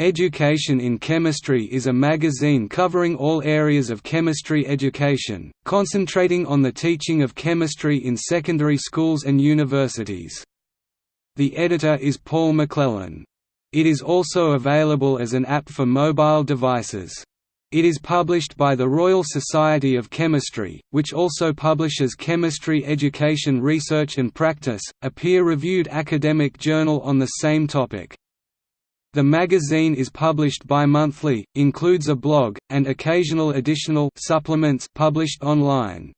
Education in Chemistry is a magazine covering all areas of chemistry education, concentrating on the teaching of chemistry in secondary schools and universities. The editor is Paul McClellan. It is also available as an app for mobile devices. It is published by the Royal Society of Chemistry, which also publishes Chemistry Education Research and Practice, a peer-reviewed academic journal on the same topic. The magazine is published bi-monthly, includes a blog, and occasional additional supplements published online.